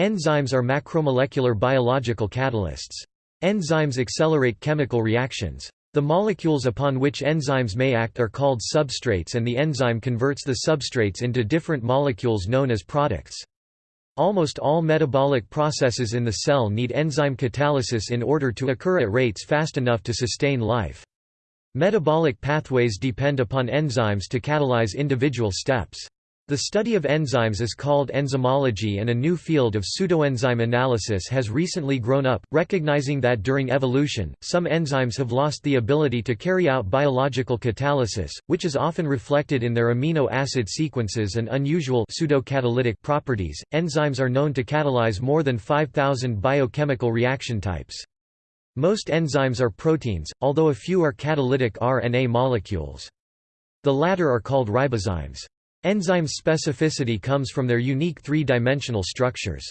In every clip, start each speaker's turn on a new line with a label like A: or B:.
A: Enzymes are macromolecular biological catalysts. Enzymes accelerate chemical reactions. The molecules upon which enzymes may act are called substrates and the enzyme converts the substrates into different molecules known as products. Almost all metabolic processes in the cell need enzyme catalysis in order to occur at rates fast enough to sustain life. Metabolic pathways depend upon enzymes to catalyze individual steps. The study of enzymes is called enzymology and a new field of pseudoenzyme analysis has recently grown up, recognizing that during evolution, some enzymes have lost the ability to carry out biological catalysis, which is often reflected in their amino acid sequences and unusual pseudocatalytic properties. Enzymes are known to catalyze more than 5,000 biochemical reaction types. Most enzymes are proteins, although a few are catalytic RNA molecules. The latter are called ribozymes. Enzyme specificity comes from their unique three-dimensional structures.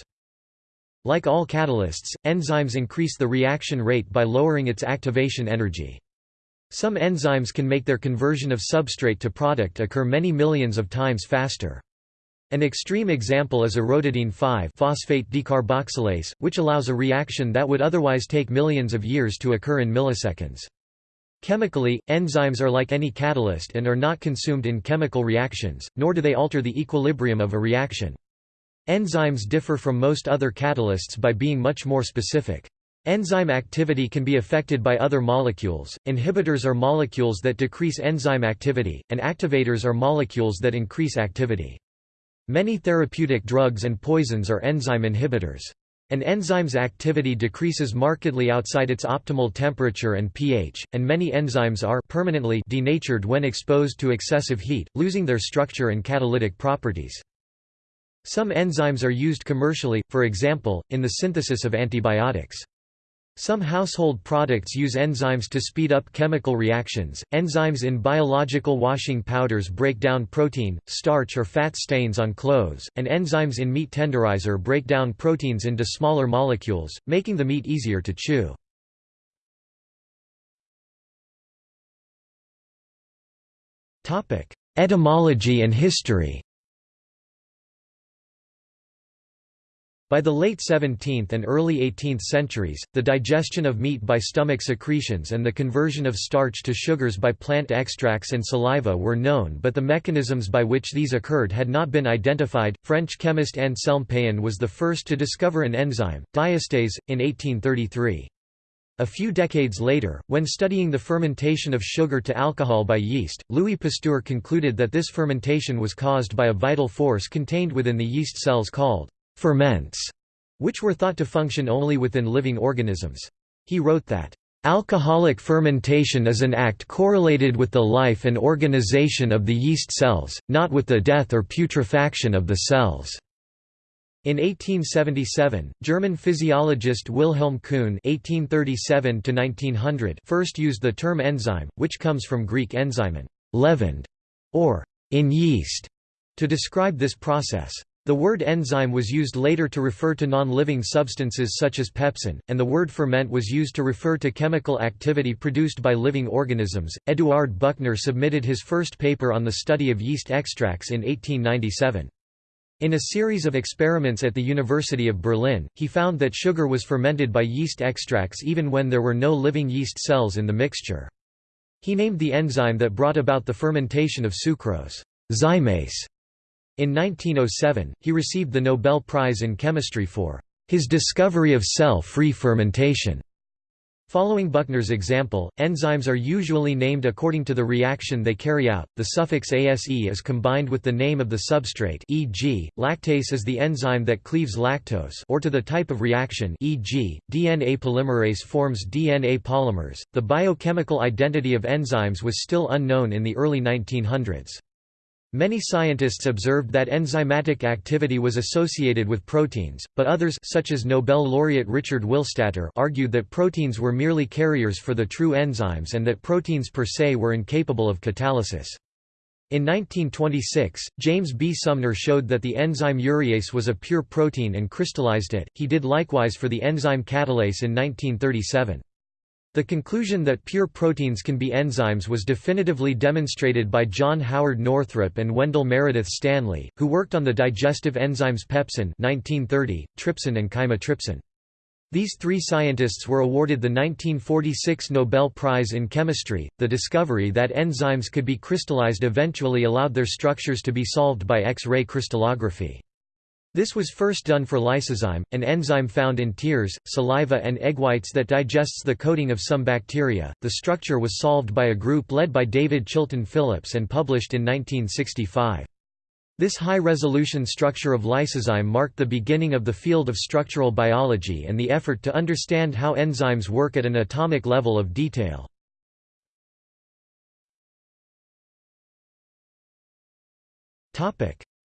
A: Like all catalysts, enzymes increase the reaction rate by lowering its activation energy. Some enzymes can make their conversion of substrate to product occur many millions of times faster. An extreme example is orotidine 5-phosphate decarboxylase, which allows a reaction that would otherwise take millions of years to occur in milliseconds. Chemically, enzymes are like any catalyst and are not consumed in chemical reactions, nor do they alter the equilibrium of a reaction. Enzymes differ from most other catalysts by being much more specific. Enzyme activity can be affected by other molecules, inhibitors are molecules that decrease enzyme activity, and activators are molecules that increase activity. Many therapeutic drugs and poisons are enzyme inhibitors. An enzyme's activity decreases markedly outside its optimal temperature and pH, and many enzymes are permanently denatured when exposed to excessive heat, losing their structure and catalytic properties. Some enzymes are used commercially, for example, in the synthesis of antibiotics. Some household products use enzymes to speed up chemical reactions. Enzymes in biological washing powders break down protein, starch, or fat stains on clothes, and enzymes in meat tenderizer break down proteins into smaller molecules, making the meat easier to chew. Etymology and history By the late 17th and early 18th centuries, the digestion of meat by stomach secretions and the conversion of starch to sugars by plant extracts and saliva were known, but the mechanisms by which these occurred had not been identified. French chemist Anselme Payen was the first to discover an enzyme, diastase, in 1833. A few decades later, when studying the fermentation of sugar to alcohol by yeast, Louis Pasteur concluded that this fermentation was caused by a vital force contained within the yeast cells called ferments, which were thought to function only within living organisms. He wrote that, Alcoholic fermentation is an act correlated with the life and organization of the yeast cells, not with the death or putrefaction of the cells. In 1877, German physiologist Wilhelm Kühne (1837–1900) first used the term enzyme, which comes from Greek enzymen, leavened, or in yeast, to describe this process. The word enzyme was used later to refer to non-living substances such as pepsin, and the word ferment was used to refer to chemical activity produced by living organisms. Eduard Buchner submitted his first paper on the study of yeast extracts in 1897. In a series of experiments at the University of Berlin, he found that sugar was fermented by yeast extracts even when there were no living yeast cells in the mixture. He named the enzyme that brought about the fermentation of sucrose, zymase. In 1907, he received the Nobel Prize in Chemistry for his discovery of cell-free fermentation. Following Buchner's example, enzymes are usually named according to the reaction they carry out. The suffix ase is combined with the name of the substrate, e.g., lactase is the enzyme that cleaves lactose, or to the type of reaction, e.g., DNA polymerase forms DNA polymers. The biochemical identity of enzymes was still unknown in the early 1900s. Many scientists observed that enzymatic activity was associated with proteins, but others such as Nobel laureate Richard Willstatter argued that proteins were merely carriers for the true enzymes and that proteins per se were incapable of catalysis. In 1926, James B. Sumner showed that the enzyme urease was a pure protein and crystallized it, he did likewise for the enzyme catalase in 1937. The conclusion that pure proteins can be enzymes was definitively demonstrated by John Howard Northrop and Wendell Meredith Stanley, who worked on the digestive enzymes pepsin 1930, trypsin and chymotrypsin. These three scientists were awarded the 1946 Nobel Prize in Chemistry. The discovery that enzymes could be crystallized eventually allowed their structures to be solved by X-ray crystallography. This was first done for lysozyme, an enzyme found in tears, saliva, and egg whites that digests the coating of some bacteria. The structure was solved by a group led by David Chilton Phillips and published in 1965. This high-resolution structure of lysozyme marked the beginning of the field of structural biology and the effort to understand how enzymes work at an atomic level of detail.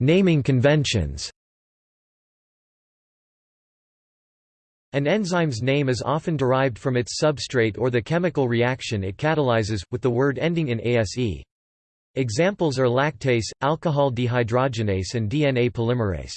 A: Naming conventions An enzyme's name is often derived from its substrate or the chemical reaction it catalyzes, with the word ending in ase. Examples are lactase, alcohol dehydrogenase and DNA polymerase.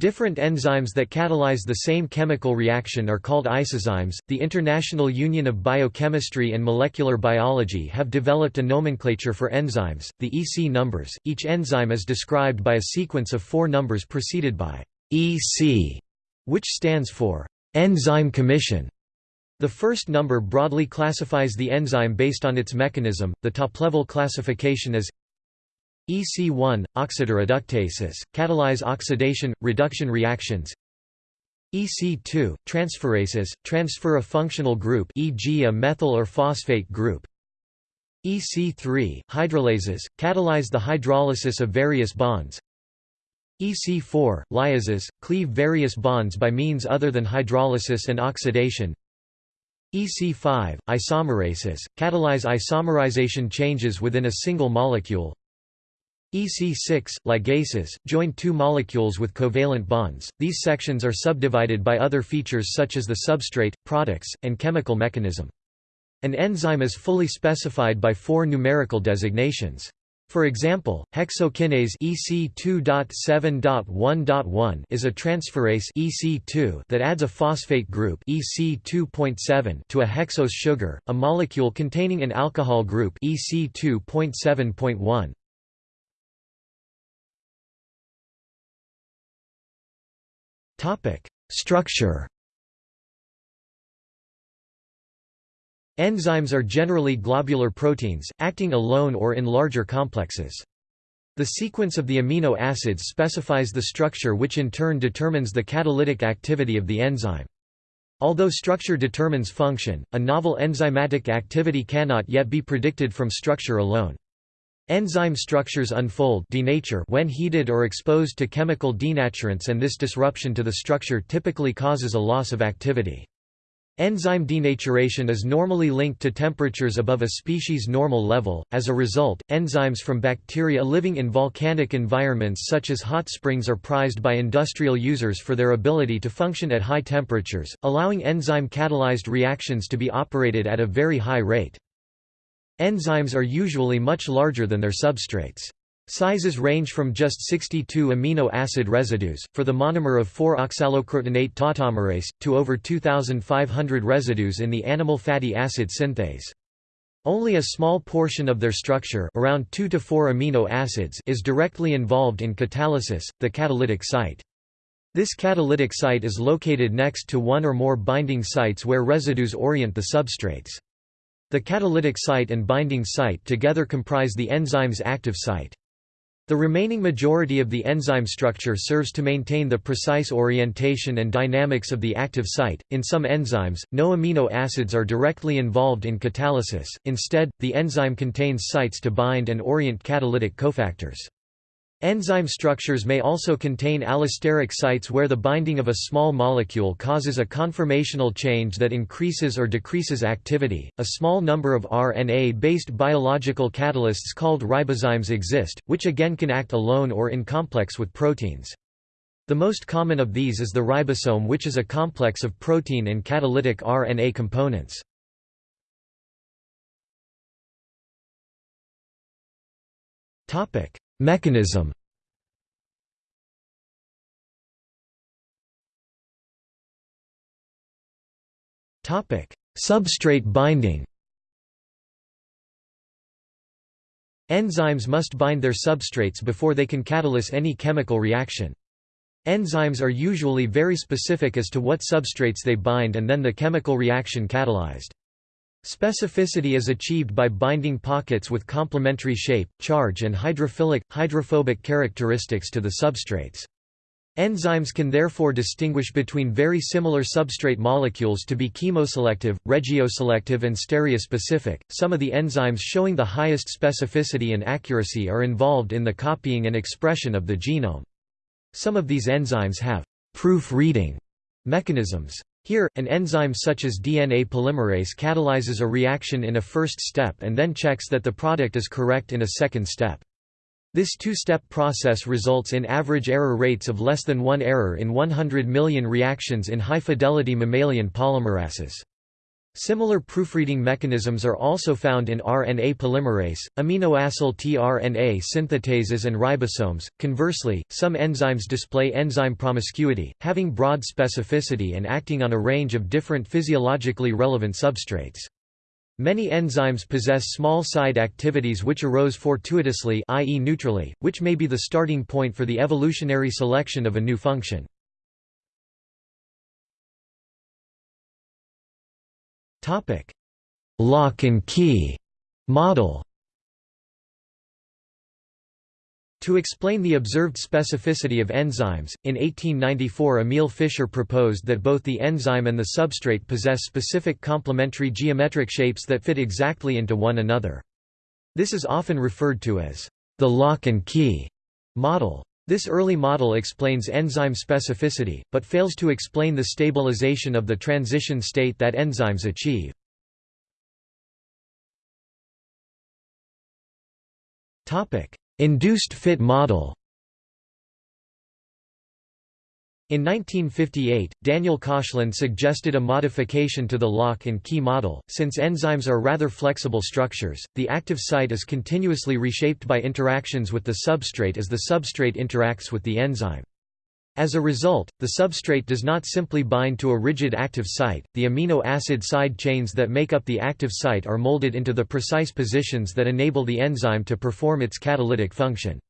A: Different enzymes that catalyze the same chemical reaction are called isozymes. The International Union of Biochemistry and Molecular Biology have developed a nomenclature for enzymes, the EC numbers. Each enzyme is described by a sequence of four numbers preceded by EC, which stands for Enzyme Commission. The first number broadly classifies the enzyme based on its mechanism. The top-level classification is EC1 oxidoreductases catalyze oxidation reduction reactions. EC2 transferases transfer a functional group e.g. a methyl or phosphate group. EC3 hydrolases catalyze the hydrolysis of various bonds. EC4, lyases, cleave various bonds by means other than hydrolysis and oxidation. EC5, isomerases, catalyze isomerization changes within a single molecule. EC6, ligases, join two molecules with covalent bonds. These sections are subdivided by other features such as the substrate, products, and chemical mechanism. An enzyme is fully specified by four numerical designations. For example, hexokinase EC2.7.1.1 is a transferase EC2 that adds a phosphate group EC2.7 to a hexose sugar, a molecule containing an alcohol group EC2.7.1. Topic: Structure Enzymes are generally globular proteins, acting alone or in larger complexes. The sequence of the amino acids specifies the structure which in turn determines the catalytic activity of the enzyme. Although structure determines function, a novel enzymatic activity cannot yet be predicted from structure alone. Enzyme structures unfold denature when heated or exposed to chemical denaturants and this disruption to the structure typically causes a loss of activity. Enzyme denaturation is normally linked to temperatures above a species' normal level. As a result, enzymes from bacteria living in volcanic environments such as hot springs are prized by industrial users for their ability to function at high temperatures, allowing enzyme-catalyzed reactions to be operated at a very high rate. Enzymes are usually much larger than their substrates. Sizes range from just 62 amino acid residues, for the monomer of 4-oxalocrotonate tautomerase, to over 2,500 residues in the animal fatty acid synthase. Only a small portion of their structure around 2 to 4 amino acids is directly involved in catalysis, the catalytic site. This catalytic site is located next to one or more binding sites where residues orient the substrates. The catalytic site and binding site together comprise the enzyme's active site. The remaining majority of the enzyme structure serves to maintain the precise orientation and dynamics of the active site. In some enzymes, no amino acids are directly involved in catalysis, instead, the enzyme contains sites to bind and orient catalytic cofactors. Enzyme structures may also contain allosteric sites where the binding of a small molecule causes a conformational change that increases or decreases activity. A small number of RNA based biological catalysts called ribozymes exist, which again can act alone or in complex with proteins. The most common of these is the ribosome, which is a complex of protein and catalytic RNA components. Topic: Mechanism Substrate binding Enzymes must bind their substrates before they can catalyze any chemical reaction. Enzymes are usually very specific as to what substrates they bind and then the chemical reaction catalyzed. Specificity is achieved by binding pockets with complementary shape, charge and hydrophilic, hydrophobic characteristics to the substrates. Enzymes can therefore distinguish between very similar substrate molecules to be chemoselective, regioselective, and stereospecific. Some of the enzymes showing the highest specificity and accuracy are involved in the copying and expression of the genome. Some of these enzymes have proof-reading mechanisms. Here, an enzyme such as DNA polymerase catalyzes a reaction in a first step and then checks that the product is correct in a second step. This two-step process results in average error rates of less than one error in 100 million reactions in high-fidelity mammalian polymerases. Similar proofreading mechanisms are also found in RNA polymerase, aminoacyl tRNA synthetases and ribosomes. Conversely, some enzymes display enzyme promiscuity, having broad specificity and acting on a range of different physiologically relevant substrates. Many enzymes possess small side activities which arose fortuitously i.e. neutrally, which may be the starting point for the evolutionary selection of a new function. Lock and key model To explain the observed specificity of enzymes, in 1894 Emil Fischer proposed that both the enzyme and the substrate possess specific complementary geometric shapes that fit exactly into one another. This is often referred to as the lock and key model. This early model explains enzyme specificity, but fails to explain the stabilization of the transition state that enzymes achieve. Induced fit model In 1958, Daniel Koshland suggested a modification to the lock and key model. Since enzymes are rather flexible structures, the active site is continuously reshaped by interactions with the substrate as the substrate interacts with the enzyme. As a result, the substrate does not simply bind to a rigid active site, the amino acid side chains that make up the active site are molded into the precise positions that enable the enzyme to perform its catalytic function.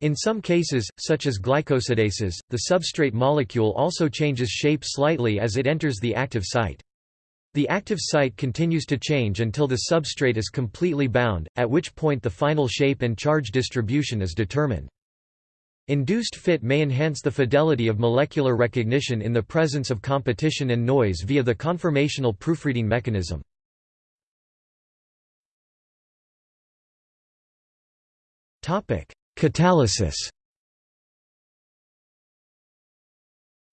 A: In some cases, such as glycosidases, the substrate molecule also changes shape slightly as it enters the active site. The active site continues to change until the substrate is completely bound, at which point the final shape and charge distribution is determined. Induced fit may enhance the fidelity of molecular recognition in the presence of competition and noise via the conformational proofreading mechanism. Catalysis.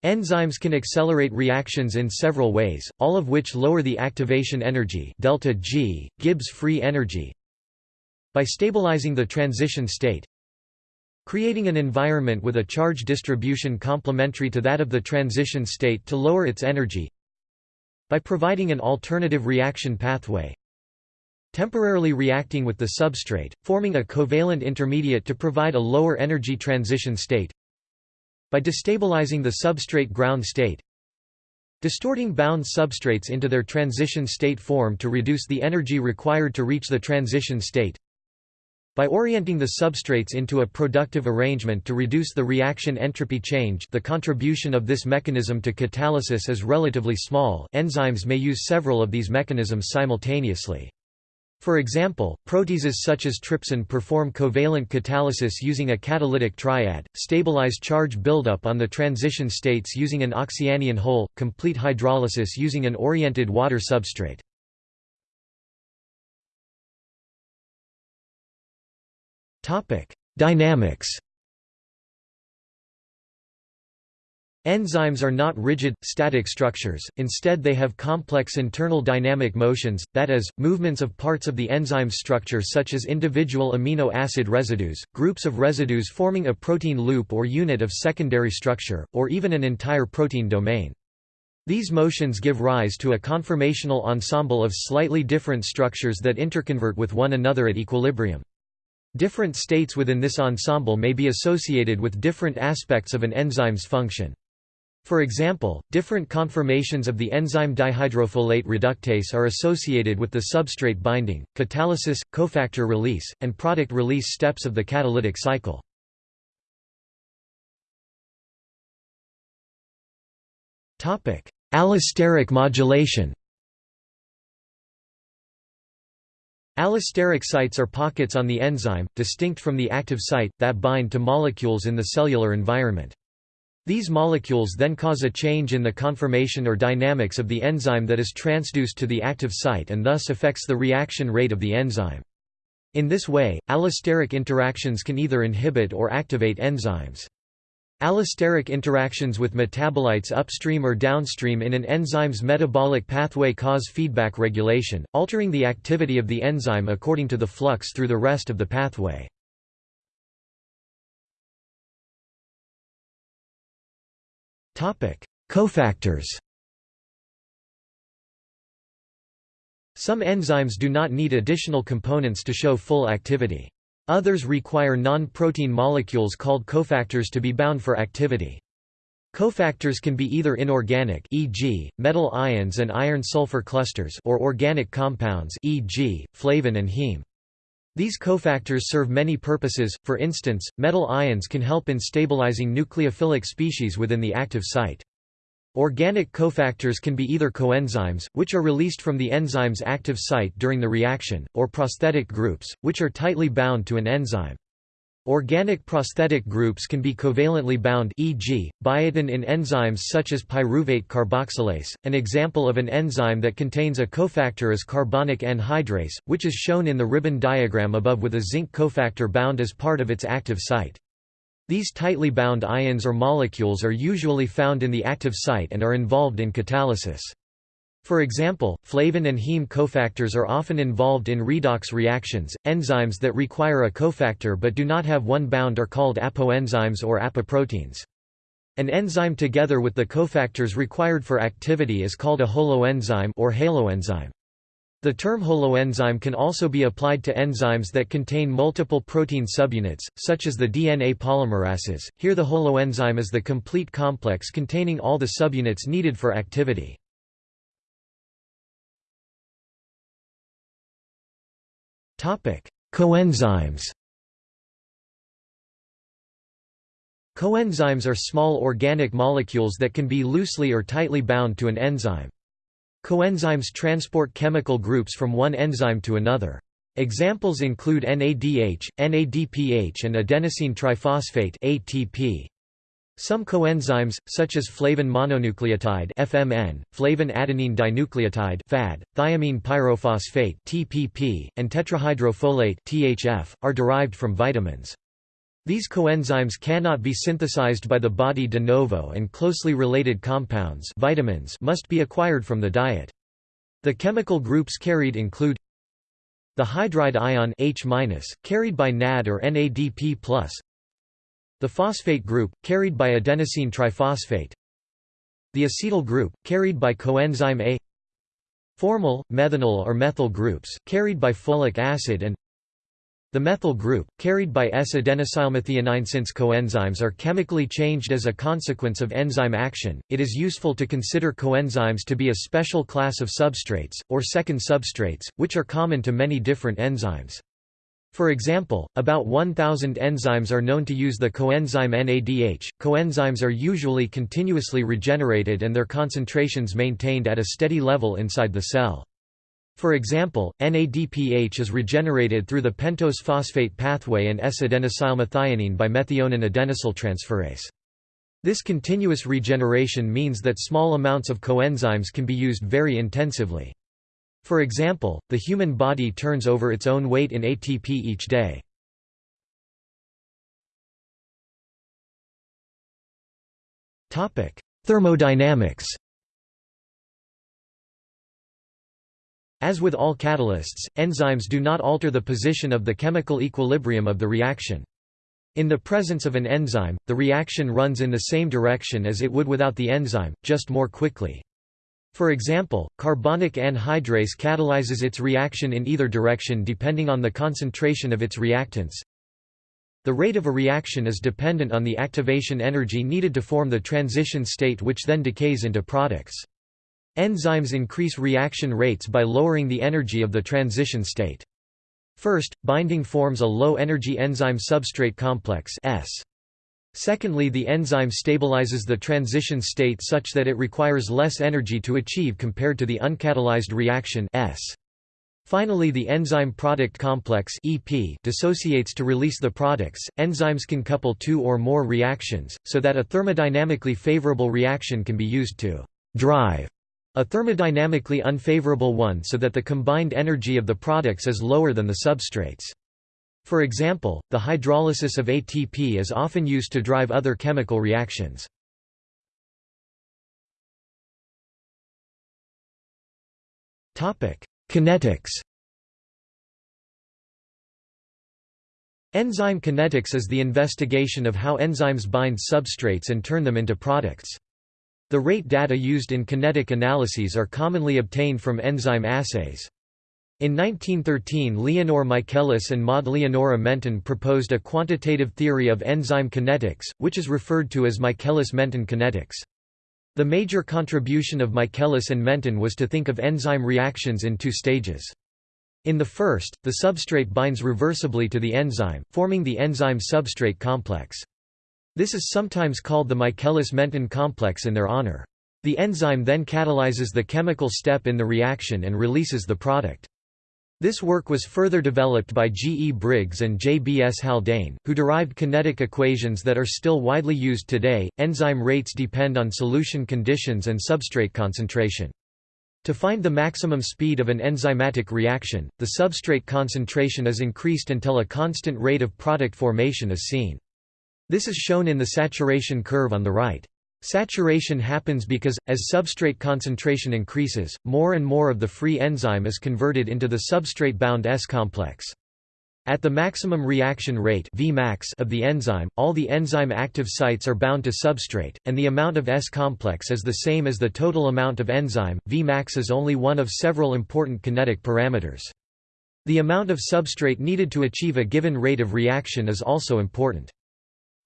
A: Enzymes can accelerate reactions in several ways, all of which lower the activation energy delta G, Gibbs free energy by stabilizing the transition state creating an environment with a charge distribution complementary to that of the transition state to lower its energy by providing an alternative reaction pathway temporarily reacting with the substrate, forming a covalent intermediate to provide a lower energy transition state by destabilizing the substrate ground state distorting bound substrates into their transition state form to reduce the energy required to reach the transition state by orienting the substrates into a productive arrangement to reduce the reaction entropy change the contribution of this mechanism to catalysis is relatively small enzymes may use several of these mechanisms simultaneously. For example, proteases such as trypsin perform covalent catalysis using a catalytic triad, stabilize charge buildup on the transition states using an oxyanion hole, complete hydrolysis using an oriented water substrate. Dynamics Enzymes are not rigid, static structures, instead they have complex internal dynamic motions, that is, movements of parts of the enzyme's structure such as individual amino acid residues, groups of residues forming a protein loop or unit of secondary structure, or even an entire protein domain. These motions give rise to a conformational ensemble of slightly different structures that interconvert with one another at equilibrium. Different states within this ensemble may be associated with different aspects of an enzyme's function. For example, different conformations of the enzyme dihydrofolate reductase are associated with the substrate binding, catalysis, cofactor release, and product release steps of the catalytic cycle. Allosteric modulation Allosteric sites are pockets on the enzyme, distinct from the active site, that bind to molecules in the cellular environment. These molecules then cause a change in the conformation or dynamics of the enzyme that is transduced to the active site and thus affects the reaction rate of the enzyme. In this way, allosteric interactions can either inhibit or activate enzymes. Allosteric interactions with metabolites upstream or downstream in an enzyme's metabolic pathway cause feedback regulation, altering the activity of the enzyme according to the flux through the rest of the pathway. Cofactors Some enzymes do not need additional components to show full activity. Others require non-protein molecules called cofactors to be bound for activity. Cofactors can be either inorganic e.g., metal ions and iron-sulfur clusters or organic compounds e.g., flavin and heme. These cofactors serve many purposes, for instance, metal ions can help in stabilizing nucleophilic species within the active site. Organic cofactors can be either coenzymes, which are released from the enzyme's active site during the reaction, or prosthetic groups, which are tightly bound to an enzyme. Organic prosthetic groups can be covalently bound e.g., biotin in enzymes such as pyruvate carboxylase. An example of an enzyme that contains a cofactor is carbonic anhydrase, which is shown in the ribbon diagram above with a zinc cofactor bound as part of its active site. These tightly bound ions or molecules are usually found in the active site and are involved in catalysis. For example, flavin and heme cofactors are often involved in redox reactions. Enzymes that require a cofactor but do not have one bound are called apoenzymes or apoproteins. An enzyme together with the cofactors required for activity is called a holoenzyme or haloenzyme. The term holoenzyme can also be applied to enzymes that contain multiple protein subunits, such as the DNA polymerases. Here the holoenzyme is the complete complex containing all the subunits needed for activity. Coenzymes Coenzymes are small organic molecules that can be loosely or tightly bound to an enzyme. Coenzymes transport chemical groups from one enzyme to another. Examples include NADH, NADPH and adenosine triphosphate ATP. Some coenzymes, such as flavin mononucleotide (FMN), flavin adenine dinucleotide (FAD), thiamine pyrophosphate (TPP), and tetrahydrofolate (THF), are derived from vitamins. These coenzymes cannot be synthesized by the body de novo and closely related compounds vitamins must be acquired from the diet. The chemical groups carried include the hydride ion H-, carried by NAD or NADP+, the phosphate group, carried by adenosine triphosphate The acetyl group, carried by coenzyme A Formyl, methenyl or methyl groups, carried by folic acid and the methyl group, carried by S-adenosylmethionine Since coenzymes are chemically changed as a consequence of enzyme action, it is useful to consider coenzymes to be a special class of substrates, or second substrates, which are common to many different enzymes. For example, about 1,000 enzymes are known to use the coenzyme NADH. Coenzymes are usually continuously regenerated and their concentrations maintained at a steady level inside the cell. For example, NADPH is regenerated through the pentose phosphate pathway and S-adenosylmethionine by methionine adenosyltransferase. This continuous regeneration means that small amounts of coenzymes can be used very intensively. For example, the human body turns over its own weight in ATP each day. Thermodynamics As with all catalysts, enzymes do not alter the position of the chemical equilibrium of the reaction. In the presence of an enzyme, the reaction runs in the same direction as it would without the enzyme, just more quickly. For example, carbonic anhydrase catalyzes its reaction in either direction depending on the concentration of its reactants. the rate of a reaction is dependent on the activation energy needed to form the transition state which then decays into products. Enzymes increase reaction rates by lowering the energy of the transition state. First, binding forms a low-energy enzyme-substrate complex S. Secondly the enzyme stabilizes the transition state such that it requires less energy to achieve compared to the uncatalyzed reaction S. Finally the enzyme product complex EP dissociates to release the products. Enzymes can couple two or more reactions, so that a thermodynamically favorable reaction can be used to drive a thermodynamically unfavorable one so that the combined energy of the products is lower than the substrates. For example, the hydrolysis of ATP is often used to drive other chemical reactions. Kinetics Enzyme kinetics is the investigation of how enzymes bind substrates and turn them into products. The rate data used in kinetic analyses are commonly obtained from enzyme assays. In 1913 Leonor Michaelis and Maud Leonora Menten proposed a quantitative theory of enzyme kinetics, which is referred to as Michaelis-Menten kinetics. The major contribution of Michaelis and Menten was to think of enzyme reactions in two stages. In the first, the substrate binds reversibly to the enzyme, forming the enzyme-substrate complex. This is sometimes called the Michaelis-Menten complex in their honor. The enzyme then catalyzes the chemical step in the reaction and releases the product. This work was further developed by G. E. Briggs and J. B. S. Haldane, who derived kinetic equations that are still widely used today. Enzyme rates depend on solution conditions and substrate concentration. To find the maximum speed of an enzymatic reaction, the substrate concentration is increased until a constant rate of product formation is seen. This is shown in the saturation curve on the right. Saturation happens because, as substrate concentration increases, more and more of the free enzyme is converted into the substrate-bound S-complex. At the maximum reaction rate Vmax of the enzyme, all the enzyme active sites are bound to substrate, and the amount of S-complex is the same as the total amount of enzyme. Vmax is only one of several important kinetic parameters. The amount of substrate needed to achieve a given rate of reaction is also important.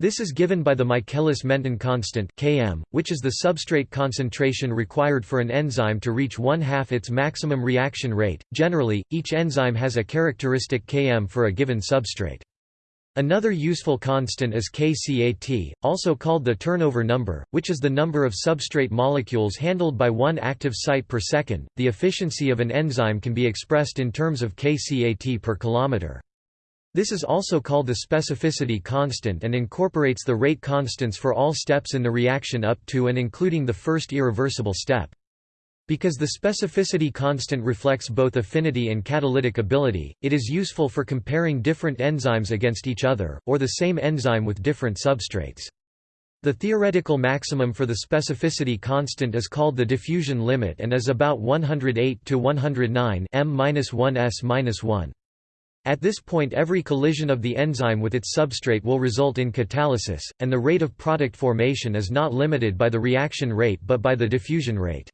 A: This is given by the Michaelis-Menten constant Km, which is the substrate concentration required for an enzyme to reach one-half its maximum reaction rate. Generally, each enzyme has a characteristic Km for a given substrate. Another useful constant is kCat, also called the turnover number, which is the number of substrate molecules handled by one active site per second. The efficiency of an enzyme can be expressed in terms of kCat per kilometer. This is also called the specificity constant and incorporates the rate constants for all steps in the reaction up to and including the first irreversible step. Because the specificity constant reflects both affinity and catalytic ability, it is useful for comparing different enzymes against each other, or the same enzyme with different substrates. The theoretical maximum for the specificity constant is called the diffusion limit and is about 108 to 109 m-1s-1. At this point every collision of the enzyme with its substrate will result in catalysis, and the rate of product formation is not limited by the reaction rate but by the diffusion rate.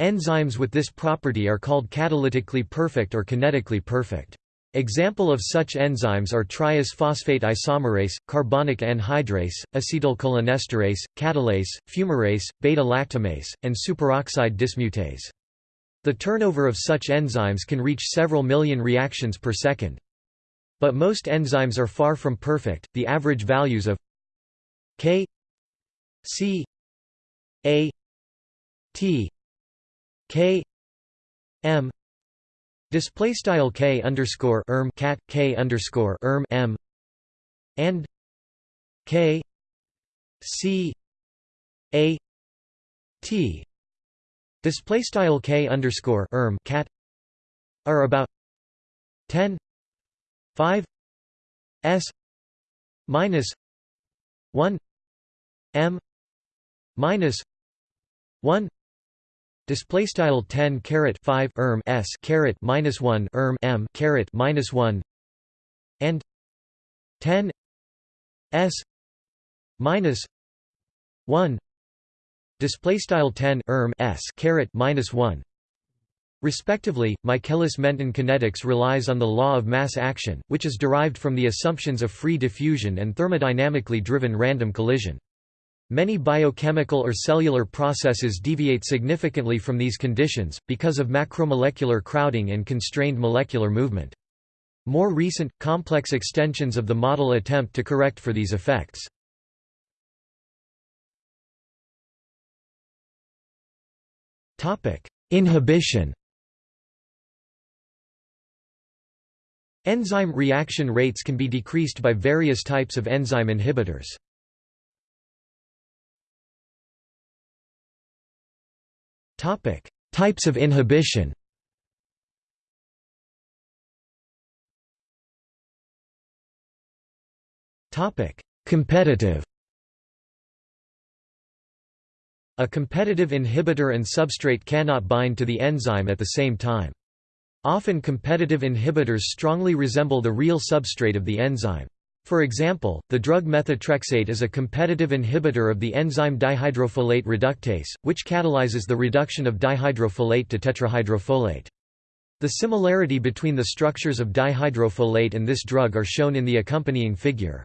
A: Enzymes with this property are called catalytically perfect or kinetically perfect. Example of such enzymes are triose phosphate isomerase, carbonic anhydrase, acetylcholinesterase, catalase, fumarase, beta-lactamase, and superoxide dismutase. The turnover of such enzymes can reach several million reactions per second. But most enzymes are far from perfect. The average values of K C A T K M display style K underscore erm cat K underscore erm M and K C A T Display style k underscore erm cat are about 10 5 s minus 1 m minus 1 display style 10 caret 5 erm s caret minus 1 erm m caret minus 1 and 10 s minus 1 display style 10 erm s caret minus 1 Respectively, Michaelis-Menten kinetics relies on the law of mass action, which is derived from the assumptions of free diffusion and thermodynamically driven random collision. Many biochemical or cellular processes deviate significantly from these conditions, because of macromolecular crowding and constrained molecular movement. More recent, complex extensions of the model attempt to correct for these effects. Inhibition Enzyme reaction rates can be decreased by various types of enzyme inhibitors. Topic: Types of inhibition. Topic: Competitive. A competitive inhibitor and substrate cannot bind to the enzyme at the same time. Often competitive inhibitors strongly resemble the real substrate of the enzyme. For example, the drug methotrexate is a competitive inhibitor of the enzyme dihydrofolate reductase, which catalyzes the reduction of dihydrofolate to tetrahydrofolate. The similarity between the structures of dihydrofolate and this drug are shown in the accompanying figure.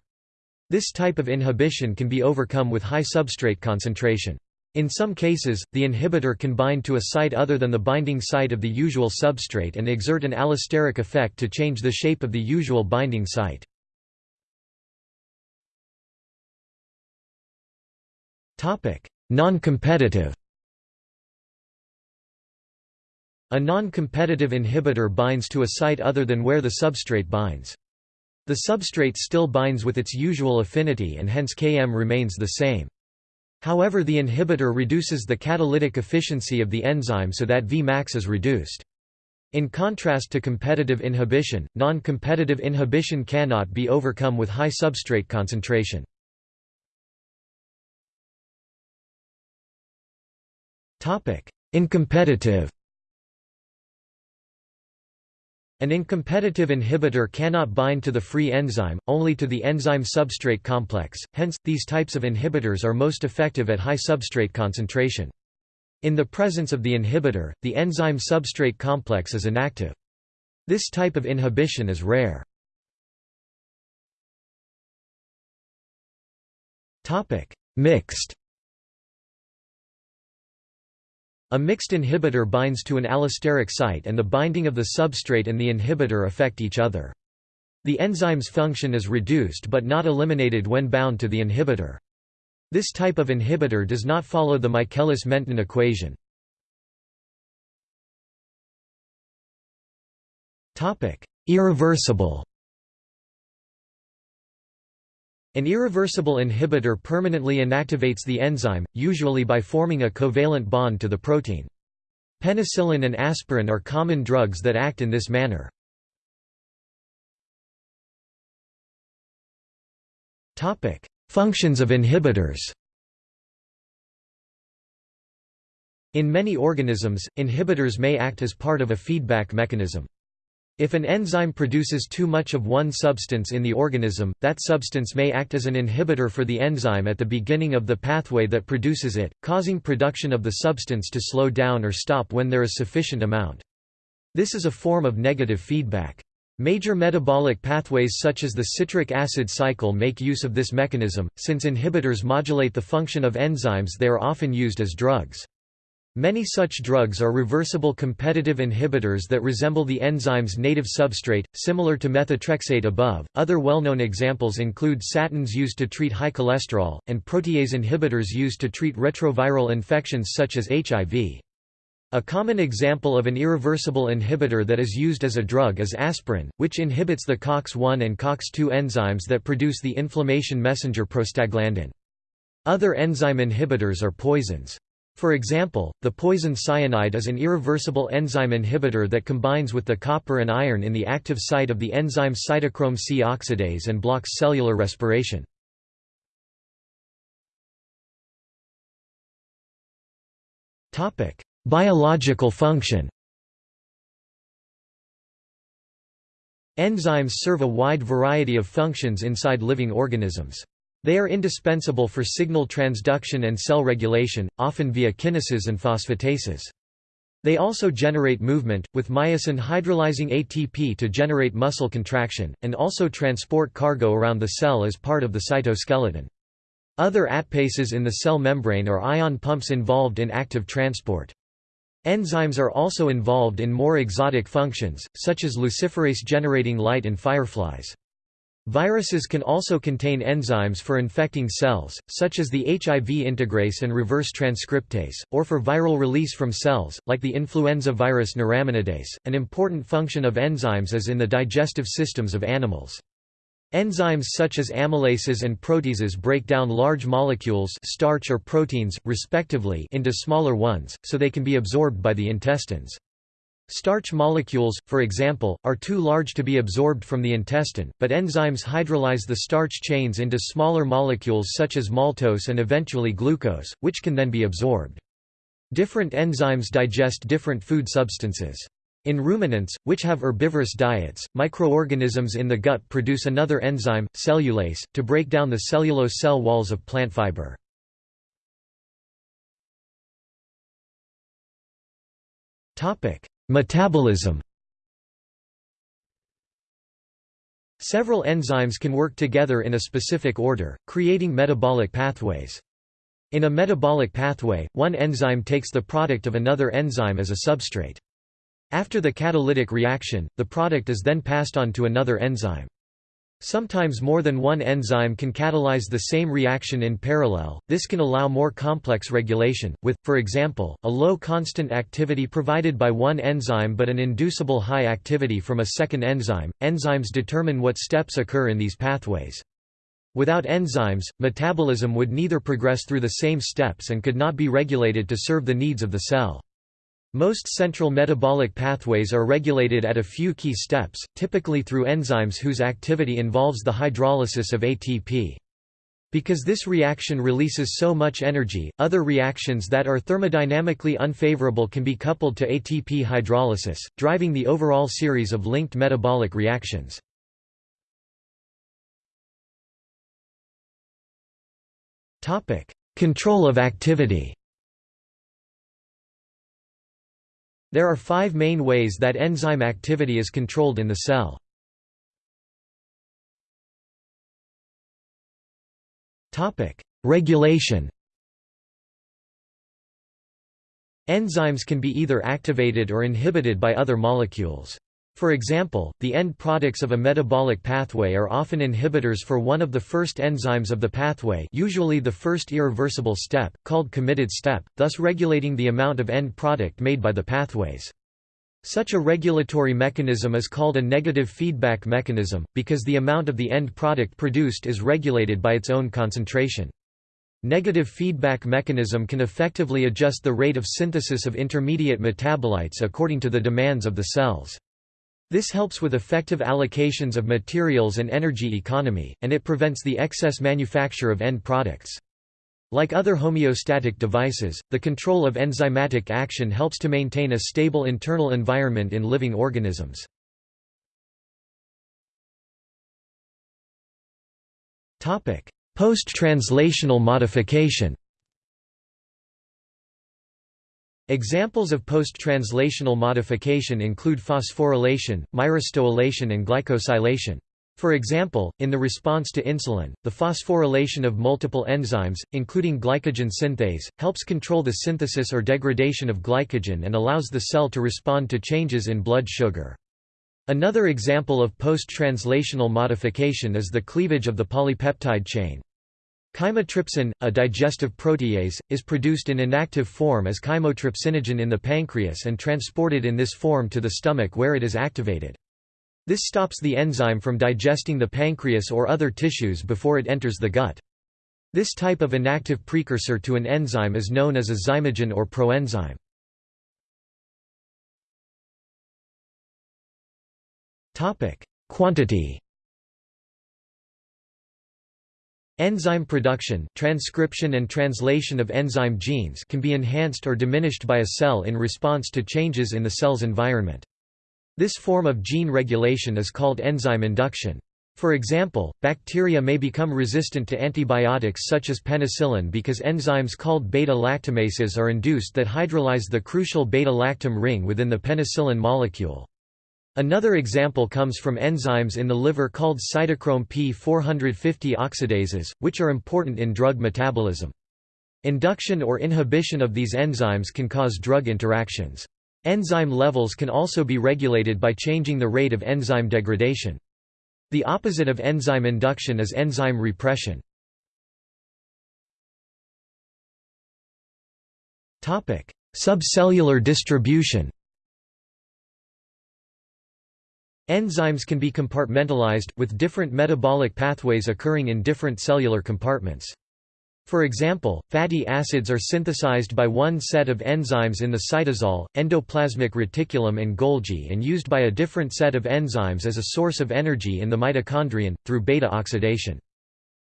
A: This type of inhibition can be overcome with high substrate concentration. In some cases, the inhibitor can bind to a site other than the binding site of the usual substrate and exert an allosteric effect to change the shape of the usual binding site. Non-competitive A non-competitive inhibitor binds to a site other than where the substrate binds. The substrate still binds with its usual affinity and hence Km remains the same. However the inhibitor reduces the catalytic efficiency of the enzyme so that Vmax is reduced. In contrast to competitive inhibition, non-competitive inhibition cannot be overcome with high substrate concentration. Uncompetitive An uncompetitive inhibitor cannot bind to the free enzyme, only to the enzyme-substrate complex, hence, these types of inhibitors are most effective at high substrate concentration. In the presence of the inhibitor, the enzyme-substrate complex is inactive. This type of inhibition is rare. Mixed A mixed inhibitor binds to an allosteric site and the binding of the substrate and the inhibitor affect each other. The enzyme's function is reduced but not eliminated when bound to the inhibitor. This type of inhibitor does not follow the Michaelis-Menten equation. Irreversible An irreversible inhibitor permanently inactivates the enzyme, usually by forming a covalent bond to the protein. Penicillin and aspirin are common drugs that act in this manner. Functions of inhibitors In many organisms, inhibitors may act as part of a feedback mechanism. If an enzyme produces too much of one substance in the organism, that substance may act as an inhibitor for the enzyme at the beginning of the pathway that produces it, causing production of the substance to slow down or stop when there is sufficient amount. This is a form of negative feedback. Major metabolic pathways such as the citric acid cycle make use of this mechanism, since inhibitors modulate the function of enzymes they are often used as drugs. Many such drugs are reversible competitive inhibitors that resemble the enzyme's native substrate, similar to methotrexate above. Other well-known examples include statins used to treat high cholesterol, and protease inhibitors used to treat retroviral infections such as HIV. A common example of an irreversible inhibitor that is used as a drug is aspirin, which inhibits the COX-1 and COX-2 enzymes that produce the inflammation messenger prostaglandin. Other enzyme inhibitors are poisons. For example, the poison cyanide is an irreversible enzyme inhibitor that combines with the copper and iron in the active site of the enzyme cytochrome C oxidase and blocks cellular respiration. Biological function Enzymes serve a wide variety of functions inside living organisms. They are indispensable for signal transduction and cell regulation, often via kinases and phosphatases. They also generate movement, with myosin hydrolyzing ATP to generate muscle contraction, and also transport cargo around the cell as part of the cytoskeleton. Other ATPases in the cell membrane are ion pumps involved in active transport. Enzymes are also involved in more exotic functions, such as luciferase generating light in fireflies. Viruses can also contain enzymes for infecting cells, such as the HIV integrase and reverse transcriptase, or for viral release from cells, like the influenza virus neuraminidase. An important function of enzymes is in the digestive systems of animals. Enzymes such as amylases and proteases break down large molecules starch or proteins, respectively into smaller ones, so they can be absorbed by the intestines. Starch molecules, for example, are too large to be absorbed from the intestine, but enzymes hydrolyze the starch chains into smaller molecules such as maltose and eventually glucose, which can then be absorbed. Different enzymes digest different food substances. In ruminants, which have herbivorous diets, microorganisms in the gut produce another enzyme, cellulase, to break down the cellulose cell walls of plant fiber. Topic: Metabolism Several enzymes can work together in a specific order, creating metabolic pathways. In a metabolic pathway, one enzyme takes the product of another enzyme as a substrate. After the catalytic reaction, the product is then passed on to another enzyme. Sometimes more than one enzyme can catalyze the same reaction in parallel, this can allow more complex regulation, with, for example, a low constant activity provided by one enzyme but an inducible high activity from a second enzyme. Enzymes determine what steps occur in these pathways. Without enzymes, metabolism would neither progress through the same steps and could not be regulated to serve the needs of the cell. Most central metabolic pathways are regulated at a few key steps, typically through enzymes whose activity involves the hydrolysis of ATP. Because this reaction releases so much energy, other reactions that are thermodynamically unfavorable can be coupled to ATP hydrolysis, driving the overall series of linked metabolic reactions. Control of activity There are five main ways that enzyme activity is controlled in the cell. Regulation Enzymes can be either activated or inhibited by other molecules. For example, the end products of a metabolic pathway are often inhibitors for one of the first enzymes of the pathway usually the first irreversible step, called committed step, thus regulating the amount of end product made by the pathways. Such a regulatory mechanism is called a negative feedback mechanism, because the amount of the end product produced is regulated by its own concentration. Negative feedback mechanism can effectively adjust the rate of synthesis of intermediate metabolites according to the demands of the cells. This helps with effective allocations of materials and energy economy, and it prevents the excess manufacture of end products. Like other homeostatic devices, the control of enzymatic action helps to maintain a stable internal environment in living organisms. Post-translational modification Examples of post-translational modification include phosphorylation, myristoylation and glycosylation. For example, in the response to insulin, the phosphorylation of multiple enzymes, including glycogen synthase, helps control the synthesis or degradation of glycogen and allows the cell to respond to changes in blood sugar. Another example of post-translational modification is the cleavage of the polypeptide chain. Chymotrypsin, a digestive protease, is produced in inactive form as chymotrypsinogen in the pancreas and transported in this form to the stomach where it is activated. This stops the enzyme from digesting the pancreas or other tissues before it enters the gut. This type of inactive precursor to an enzyme is known as a zymogen or proenzyme. Quantity Enzyme production transcription and translation of enzyme genes can be enhanced or diminished by a cell in response to changes in the cell's environment. This form of gene regulation is called enzyme induction. For example, bacteria may become resistant to antibiotics such as penicillin because enzymes called beta-lactamases are induced that hydrolyze the crucial beta-lactam ring within the penicillin molecule. Another example comes from enzymes in the liver called cytochrome P450 oxidases, which are important in drug metabolism. Induction or inhibition of these enzymes can cause drug interactions. Enzyme levels can also be regulated by changing the rate of enzyme degradation. The opposite of enzyme induction is enzyme repression. Subcellular distribution Enzymes can be compartmentalized, with different metabolic pathways occurring in different cellular compartments. For example, fatty acids are synthesized by one set of enzymes in the cytosol, endoplasmic reticulum and Golgi and used by a different set of enzymes as a source of energy in the mitochondrion, through beta oxidation.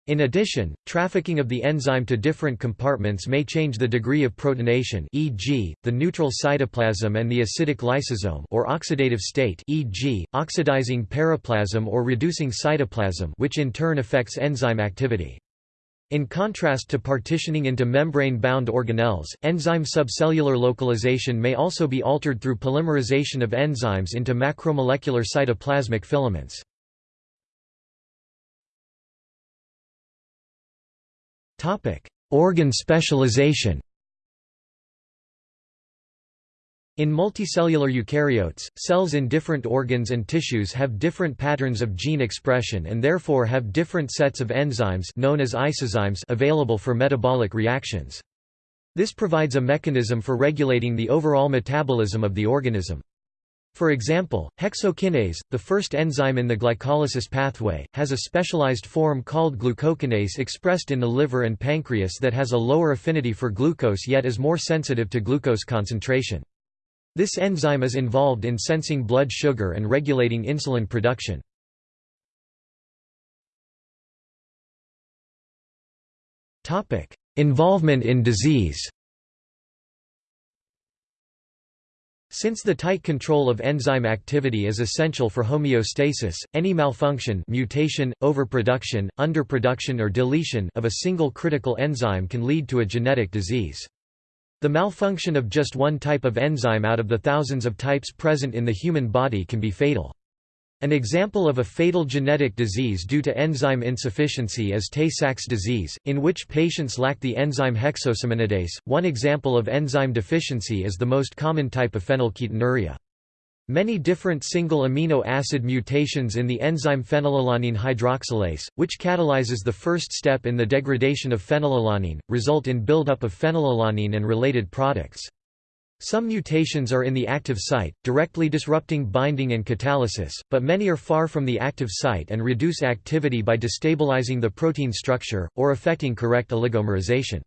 A: In addition, trafficking of the enzyme to different compartments may change the degree of protonation e.g., the neutral cytoplasm and the acidic lysosome or oxidative state e.g., oxidizing periplasm or reducing cytoplasm which in turn affects enzyme activity. In contrast to partitioning into membrane-bound organelles, enzyme subcellular localization may also be altered through polymerization of enzymes into macromolecular cytoplasmic filaments. Organ specialization In multicellular eukaryotes, cells in different organs and tissues have different patterns of gene expression and therefore have different sets of enzymes known as isozymes available for metabolic reactions. This provides a mechanism for regulating the overall metabolism of the organism. For example, hexokinase, the first enzyme in the glycolysis pathway, has a specialized form called glucokinase expressed in the liver and pancreas that has a lower affinity for glucose yet is more sensitive to glucose concentration. This enzyme is involved in sensing blood sugar and regulating insulin production. Involvement in disease Since the tight control of enzyme activity is essential for homeostasis, any malfunction mutation, overproduction, underproduction or deletion of a single critical enzyme can lead to a genetic disease. The malfunction of just one type of enzyme out of the thousands of types present in the human body can be fatal. An example of a fatal genetic disease due to enzyme insufficiency is Tay-Sachs disease, in which patients lack the enzyme hexosaminidase. One example of enzyme deficiency is the most common type of phenylketonuria. Many different single amino acid mutations in the enzyme phenylalanine hydroxylase, which catalyzes the first step in the degradation of phenylalanine, result in buildup of phenylalanine and related products. Some mutations are in the active site, directly disrupting binding and catalysis, but many are far from the active site and reduce activity by destabilizing the protein structure, or affecting correct oligomerization.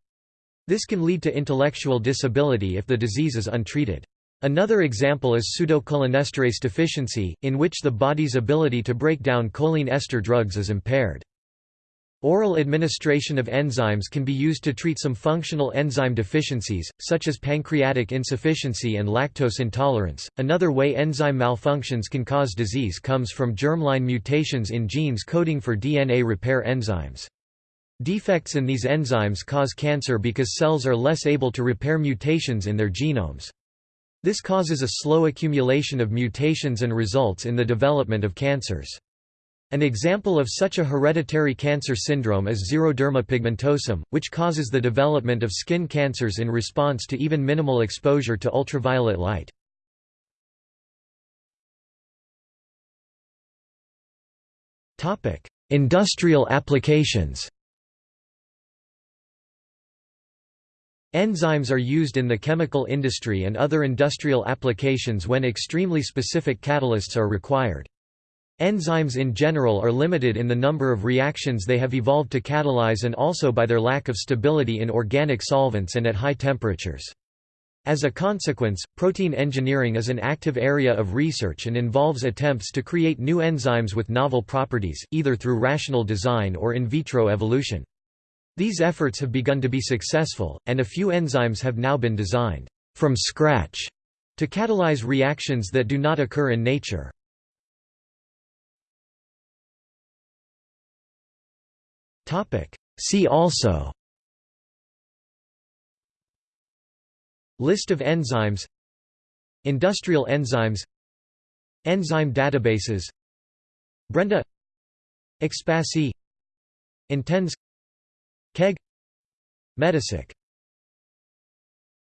A: This can lead to intellectual disability if the disease is untreated. Another example is pseudocholinesterase deficiency, in which the body's ability to break down choline ester drugs is impaired. Oral administration of enzymes can be used to treat some functional enzyme deficiencies, such as pancreatic insufficiency and lactose intolerance. Another way enzyme malfunctions can cause disease comes from germline mutations in genes coding for DNA repair enzymes. Defects in these enzymes cause cancer because cells are less able to repair mutations in their genomes. This causes a slow accumulation of mutations and results in the development of cancers. An example of such a hereditary cancer syndrome is xeroderma pigmentosum, which causes the development of skin cancers in response to even minimal exposure to ultraviolet light. Industrial applications Enzymes are used in the chemical industry and other industrial applications when extremely specific catalysts are required. Enzymes in general are limited in the number of reactions they have evolved to catalyze and also by their lack of stability in organic solvents and at high temperatures. As a consequence, protein engineering is an active area of research and involves attempts to create new enzymes with novel properties, either through rational design or in vitro evolution. These efforts have begun to be successful, and a few enzymes have now been designed from scratch to catalyze reactions that do not occur in nature. See also. List of enzymes. Industrial enzymes. Enzyme databases. Brenda. ExPASy IntEnz KEGG. MetaCyc